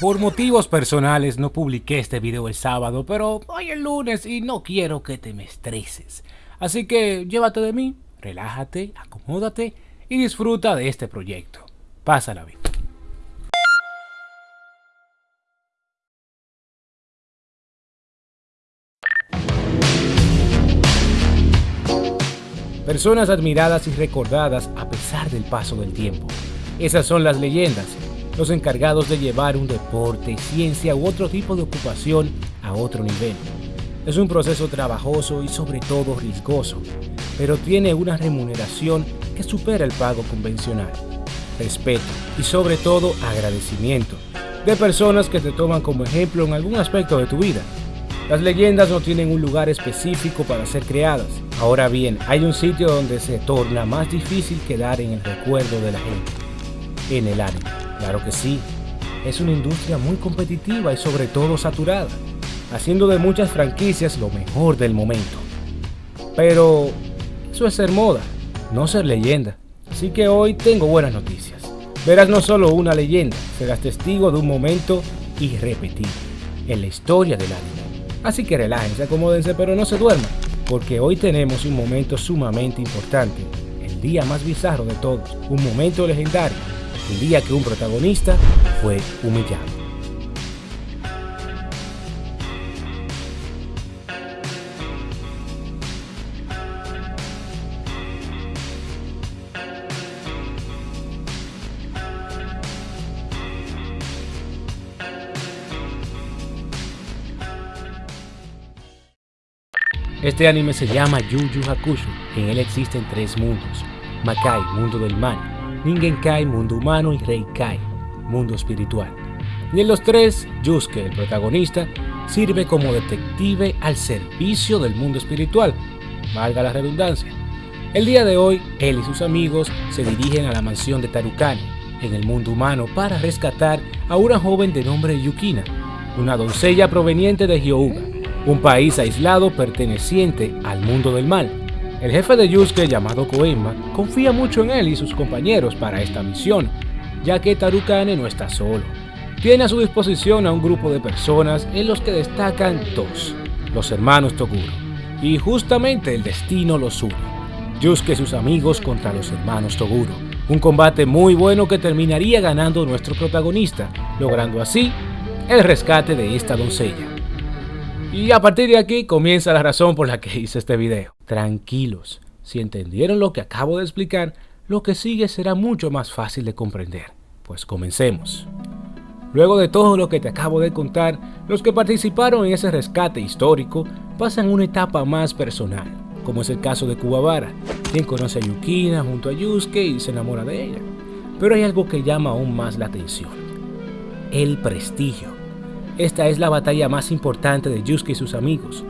Por motivos personales no publiqué este video el sábado, pero hoy es lunes y no quiero que te me estreses. Así que llévate de mí, relájate, acomódate y disfruta de este proyecto. Pásala bien. Personas admiradas y recordadas a pesar del paso del tiempo. Esas son las leyendas, los encargados de llevar un deporte, ciencia u otro tipo de ocupación a otro nivel. Es un proceso trabajoso y sobre todo riesgoso, pero tiene una remuneración que supera el pago convencional. Respeto y sobre todo agradecimiento de personas que te toman como ejemplo en algún aspecto de tu vida. Las leyendas no tienen un lugar específico para ser creadas. Ahora bien, hay un sitio donde se torna más difícil quedar en el recuerdo de la gente. En el anime. Claro que sí. Es una industria muy competitiva y sobre todo saturada, haciendo de muchas franquicias lo mejor del momento. Pero eso es ser moda, no ser leyenda. Así que hoy tengo buenas noticias. Verás no solo una leyenda, serás testigo de un momento irrepetible en la historia del anime. Así que relájense, acomódense, pero no se duerman, porque hoy tenemos un momento sumamente importante, el día más bizarro de todos, un momento legendario, el día que un protagonista fue humillado. Este anime se llama Yu Yu Hakusho. En él existen tres mundos. Makai, mundo del mal. Kai, mundo humano. Y Reikai, mundo espiritual. Y en los tres, Yusuke, el protagonista, sirve como detective al servicio del mundo espiritual. Valga la redundancia. El día de hoy, él y sus amigos se dirigen a la mansión de Tarukani, en el mundo humano, para rescatar a una joven de nombre Yukina, una doncella proveniente de Hyouga, un país aislado perteneciente al mundo del mal. El jefe de Yusuke, llamado Koema, confía mucho en él y sus compañeros para esta misión, ya que Tarukane no está solo. Tiene a su disposición a un grupo de personas en los que destacan dos, los hermanos Toguro, y justamente el destino los une. Yusuke y sus amigos contra los hermanos Toguro. Un combate muy bueno que terminaría ganando nuestro protagonista, logrando así el rescate de esta doncella. Y a partir de aquí comienza la razón por la que hice este video. Tranquilos, si entendieron lo que acabo de explicar, lo que sigue será mucho más fácil de comprender. Pues comencemos. Luego de todo lo que te acabo de contar, los que participaron en ese rescate histórico pasan una etapa más personal, como es el caso de Kubabara, quien conoce a Yukina junto a Yusuke y se enamora de ella. Pero hay algo que llama aún más la atención, el prestigio. Esta es la batalla más importante de Yusuke y sus amigos.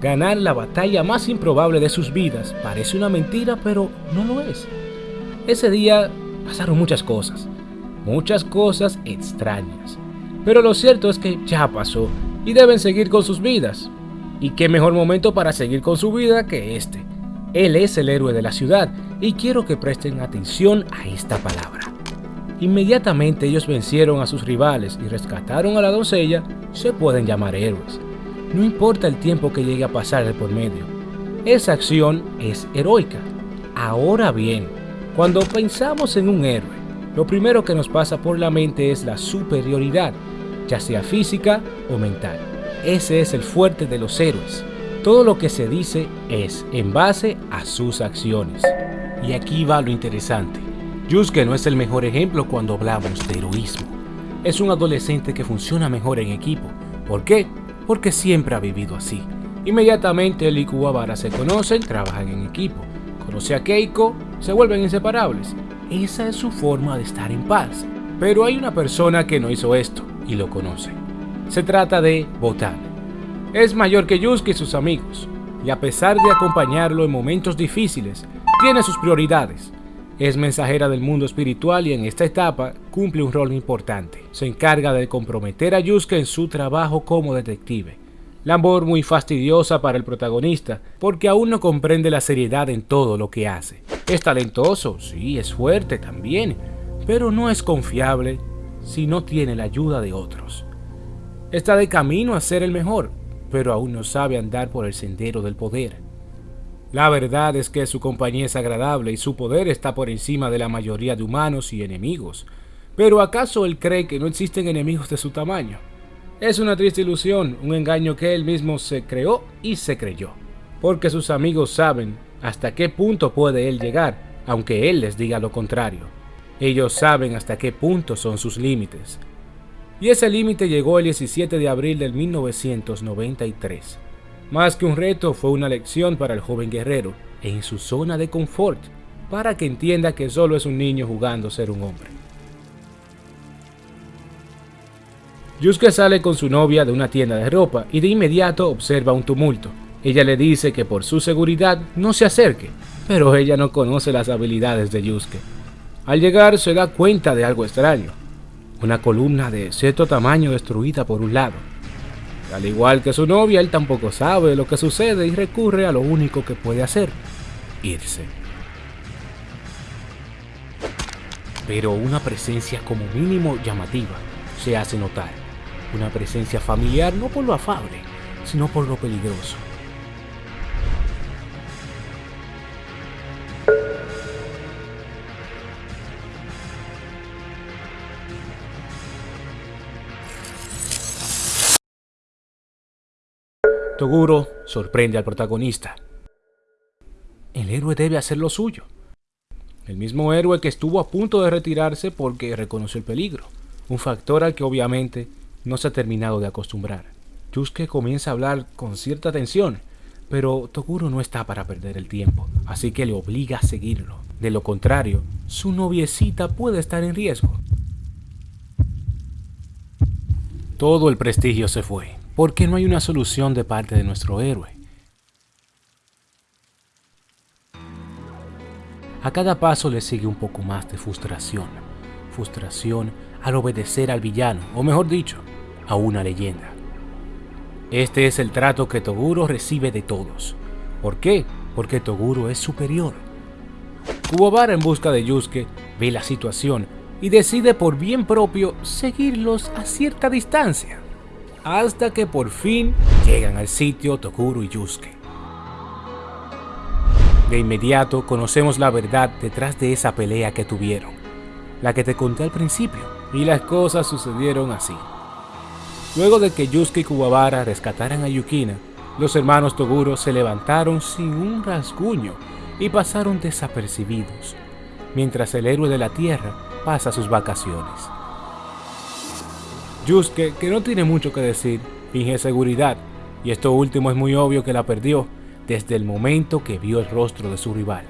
Ganar la batalla más improbable de sus vidas parece una mentira, pero no lo es. Ese día pasaron muchas cosas, muchas cosas extrañas. Pero lo cierto es que ya pasó y deben seguir con sus vidas. Y qué mejor momento para seguir con su vida que este. Él es el héroe de la ciudad y quiero que presten atención a esta palabra. Inmediatamente ellos vencieron a sus rivales y rescataron a la doncella, se pueden llamar héroes. No importa el tiempo que llegue a pasar de por medio. Esa acción es heroica. Ahora bien, cuando pensamos en un héroe, lo primero que nos pasa por la mente es la superioridad, ya sea física o mental. Ese es el fuerte de los héroes. Todo lo que se dice es en base a sus acciones. Y aquí va lo interesante. Yusuke no es el mejor ejemplo cuando hablamos de heroísmo. Es un adolescente que funciona mejor en equipo. ¿Por qué? Porque siempre ha vivido así. Inmediatamente él y Kuwabara se conocen, trabajan en equipo. Conoce a Keiko, se vuelven inseparables. Esa es su forma de estar en paz. Pero hay una persona que no hizo esto y lo conoce. Se trata de Botan. Es mayor que Yusuke y sus amigos, y a pesar de acompañarlo en momentos difíciles, tiene sus prioridades. Es mensajera del mundo espiritual y en esta etapa cumple un rol importante. Se encarga de comprometer a Yusuke en su trabajo como detective. Labor muy fastidiosa para el protagonista, porque aún no comprende la seriedad en todo lo que hace. Es talentoso, sí, es fuerte también, pero no es confiable, si no tiene la ayuda de otros. Está de camino a ser el mejor, pero aún no sabe andar por el sendero del poder. La verdad es que su compañía es agradable y su poder está por encima de la mayoría de humanos y enemigos. Pero ¿acaso él cree que no existen enemigos de su tamaño? Es una triste ilusión, un engaño que él mismo se creó y se creyó. Porque sus amigos saben hasta qué punto puede él llegar, aunque él les diga lo contrario. Ellos saben hasta qué punto son sus límites. Y ese límite llegó el 17 de abril del 1993. Más que un reto, fue una lección para el joven guerrero en su zona de confort, para que entienda que solo es un niño jugando a ser un hombre. Yusuke sale con su novia de una tienda de ropa y de inmediato observa un tumulto. Ella le dice que por su seguridad no se acerque, pero ella no conoce las habilidades de Yusuke. Al llegar se da cuenta de algo extraño, una columna de cierto tamaño destruida por un lado al igual que su novia, él tampoco sabe lo que sucede y recurre a lo único que puede hacer, irse. Pero una presencia como mínimo llamativa se hace notar. Una presencia familiar no por lo afable, sino por lo peligroso. Toguro sorprende al protagonista. El héroe debe hacer lo suyo. El mismo héroe que estuvo a punto de retirarse porque reconoció el peligro, un factor al que obviamente no se ha terminado de acostumbrar. Yusuke comienza a hablar con cierta tensión, pero Toguro no está para perder el tiempo, así que le obliga a seguirlo. De lo contrario, su noviecita puede estar en riesgo. Todo el prestigio se fue porque no hay una solución de parte de nuestro héroe. A cada paso le sigue un poco más de frustración, frustración al obedecer al villano, o mejor dicho, a una leyenda. Este es el trato que Toguro recibe de todos. ¿Por qué? Porque Toguro es superior. Kuwabara en busca de Yusuke ve la situación y decide por bien propio seguirlos a cierta distancia hasta que por fin llegan al sitio Tokuro y Yusuke. De inmediato conocemos la verdad detrás de esa pelea que tuvieron, la que te conté al principio, y las cosas sucedieron así. Luego de que Yusuke y Kuwabara rescataran a Yukina, los hermanos Toguro se levantaron sin un rasguño y pasaron desapercibidos, mientras el héroe de la tierra pasa sus vacaciones. Yusuke, que no tiene mucho que decir, finge seguridad, y esto último es muy obvio que la perdió desde el momento que vio el rostro de su rival.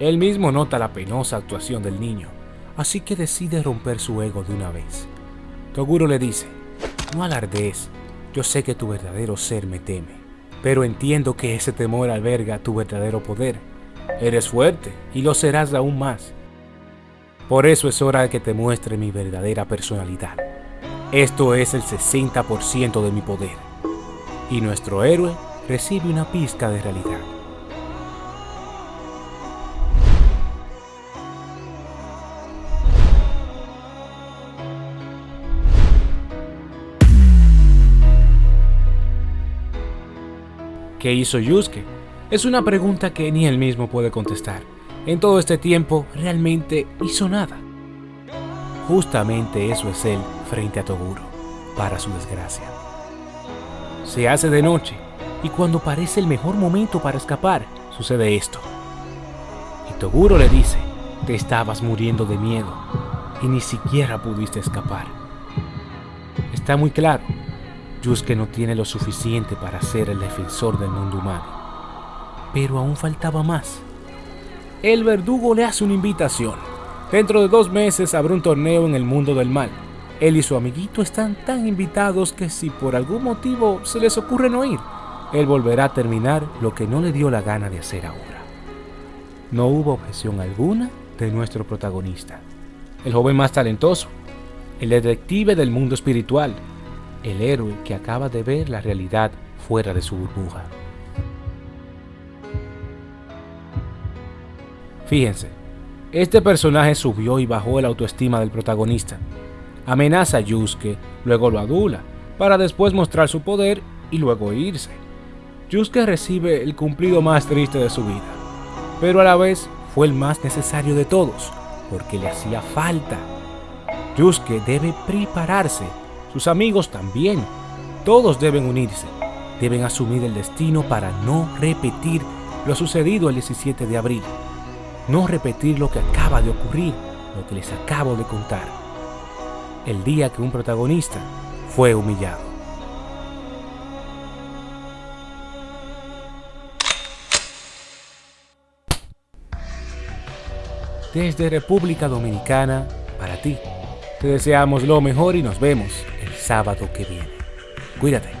Él mismo nota la penosa actuación del niño, así que decide romper su ego de una vez. Toguro le dice, no alardees, yo sé que tu verdadero ser me teme, pero entiendo que ese temor alberga tu verdadero poder. Eres fuerte y lo serás aún más. Por eso es hora de que te muestre mi verdadera personalidad. Esto es el 60% de mi poder. Y nuestro héroe recibe una pizca de realidad. ¿Qué hizo Yusuke? Es una pregunta que ni él mismo puede contestar. En todo este tiempo realmente hizo nada. Justamente eso es él frente a Toguro, para su desgracia. Se hace de noche y cuando parece el mejor momento para escapar, sucede esto. Y Toguro le dice, te estabas muriendo de miedo y ni siquiera pudiste escapar. Está muy claro, Yusuke no tiene lo suficiente para ser el defensor del mundo humano. Pero aún faltaba más. El verdugo le hace una invitación Dentro de dos meses habrá un torneo en el mundo del mal. Él y su amiguito están tan invitados que si por algún motivo se les ocurre no ir, él volverá a terminar lo que no le dio la gana de hacer ahora. No hubo objeción alguna de nuestro protagonista, el joven más talentoso, el detective del mundo espiritual, el héroe que acaba de ver la realidad fuera de su burbuja. Fíjense, Este personaje subió y bajó la autoestima del protagonista. Amenaza a Yusuke, luego lo adula, para después mostrar su poder y luego irse. Yusuke recibe el cumplido más triste de su vida, pero a la vez fue el más necesario de todos, porque le hacía falta. Yusuke debe prepararse, sus amigos también, todos deben unirse, deben asumir el destino para no repetir lo sucedido el 17 de abril, no repetir lo que acaba de ocurrir, lo que les acabo de contar, el día que un protagonista fue humillado. Desde República Dominicana, para ti, te deseamos lo mejor y nos vemos el sábado que viene. Cuídate.